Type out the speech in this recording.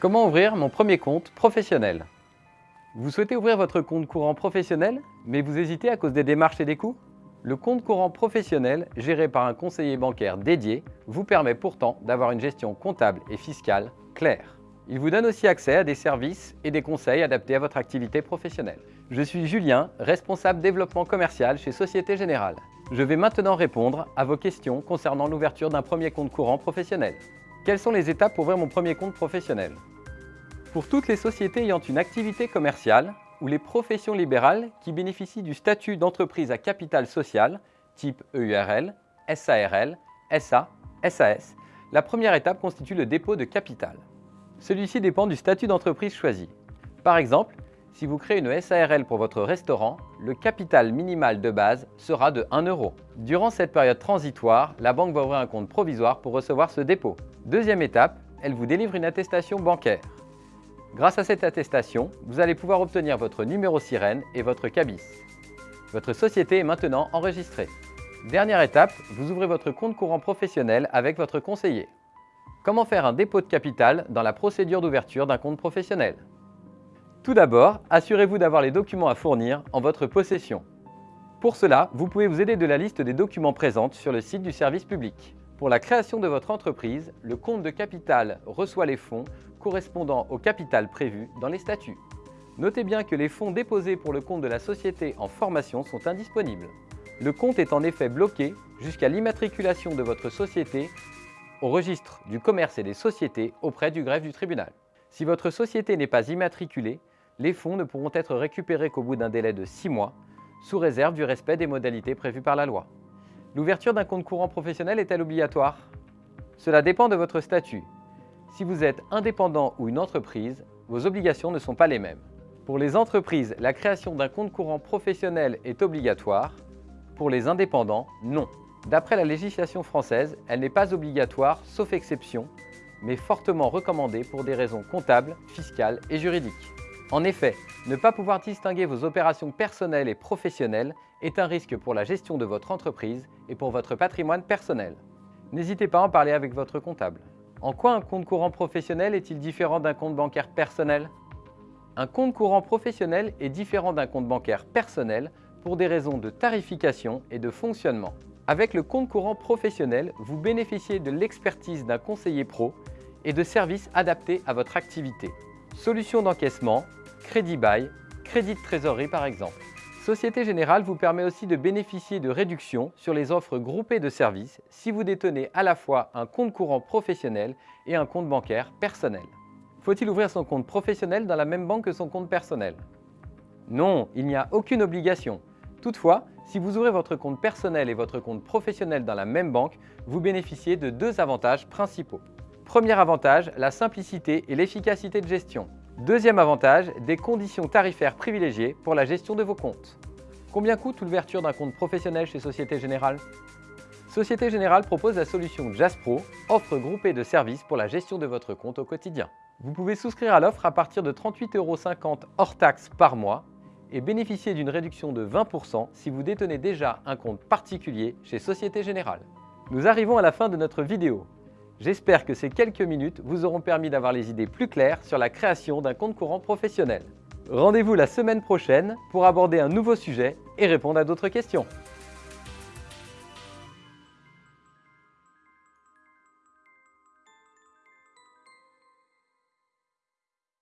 Comment ouvrir mon premier compte professionnel? Vous souhaitez ouvrir votre compte courant professionnel, mais vous hésitez à cause des démarches et des coûts? Le compte courant professionnel, géré par un conseiller bancaire dédié, vous permet pourtant d'avoir une gestion comptable et fiscale claire. Il vous donne aussi accès à des services et des conseils adaptés à votre activité professionnelle. Je suis Julien, responsable développement commercial chez Société Générale. Je vais maintenant répondre à vos questions concernant l'ouverture d'un premier compte courant professionnel. Quelles sont les étapes pour ouvrir mon premier compte professionnel? Pour toutes les sociétés ayant une activité commerciale ou les professions libérales qui bénéficient du statut d'entreprise à capital social, type EURL, SARL, SA, SAS, la première étape constitue le dépôt de capital. Celui-ci dépend du statut d'entreprise choisi. Par exemple, si vous créez une SARL pour votre restaurant, le capital minimal de base sera de 1 euro. Durant cette période transitoire, la banque va ouvrir un compte provisoire pour recevoir ce dépôt. Deuxième étape, elle vous délivre une attestation bancaire. Grâce à cette attestation, vous allez pouvoir obtenir votre numéro sirène et votre cabis. Votre société est maintenant enregistrée. Dernière étape, vous ouvrez votre compte courant professionnel avec votre conseiller. Comment faire un dépôt de capital dans la procédure d'ouverture d'un compte professionnel? Tout d'abord, assurez-vous d'avoir les documents à fournir en votre possession. Pour cela, vous pouvez vous aider de la liste des documents présentes sur le site du service public. Pour la création de votre entreprise, le compte de capital reçoit les fonds correspondant au capital prévu dans les statuts. Notez bien que les fonds déposés pour le compte de la société en formation sont indisponibles. Le compte est en effet bloqué jusqu'à l'immatriculation de votre société au registre du commerce et des sociétés auprès du greffe du tribunal. Si votre société n'est pas immatriculée, les fonds ne pourront être récupérés qu'au bout d'un délai de 6 mois, sous réserve du respect des modalités prévues par la loi. L'ouverture d'un compte courant professionnel est-elle obligatoire? Cela dépend de votre statut. Si vous êtes indépendant ou une entreprise, vos obligations ne sont pas les mêmes. Pour les entreprises, la création d'un compte courant professionnel est obligatoire. Pour les indépendants, non. D'après la législation française, elle n'est pas obligatoire, sauf exception, mais fortement recommandée pour des raisons comptables, fiscales et juridiques. En effet, ne pas pouvoir distinguer vos opérations personnelles et professionnelles est un risque pour la gestion de votre entreprise et pour votre patrimoine personnel. N'hésitez pas à en parler avec votre comptable. En quoi un compte courant professionnel est-il différent d'un compte bancaire personnel? Un compte courant professionnel est différent d'un compte bancaire personnel pour des raisons de tarification et de fonctionnement. Avec le compte courant professionnel, vous bénéficiez de l'expertise d'un conseiller pro et de services adaptés à votre activité. Solutions d'encaissement, crédit bail, crédit de trésorerie par exemple. Société Générale vous permet aussi de bénéficier de réductions sur les offres groupées de services si vous détenez à la fois un compte courant professionnel et un compte bancaire personnel. Faut-il ouvrir son compte professionnel dans la même banque que son compte personnel? Non, il n'y a aucune obligation. Toutefois, si vous ouvrez votre compte personnel et votre compte professionnel dans la même banque, vous bénéficiez de deux avantages principaux. Premier avantage, la simplicité et l'efficacité de gestion. Deuxième avantage, des conditions tarifaires privilégiées pour la gestion de vos comptes. Combien coûte l'ouverture d'un compte professionnel chez Société Générale? Société Générale propose la solution JazzPro, offre groupée de services pour la gestion de votre compte au quotidien. Vous pouvez souscrire à l'offre à partir de 38,50 euros hors taxes par mois et bénéficier d'une réduction de 20% si vous détenez déjà un compte particulier chez Société Générale. Nous arrivons à la fin de notre vidéo. J'espère que ces quelques minutes vous auront permis d'avoir les idées plus claires sur la création d'un compte courant professionnel. Rendez-vous la semaine prochaine pour aborder un nouveau sujet et répondre à d'autres questions.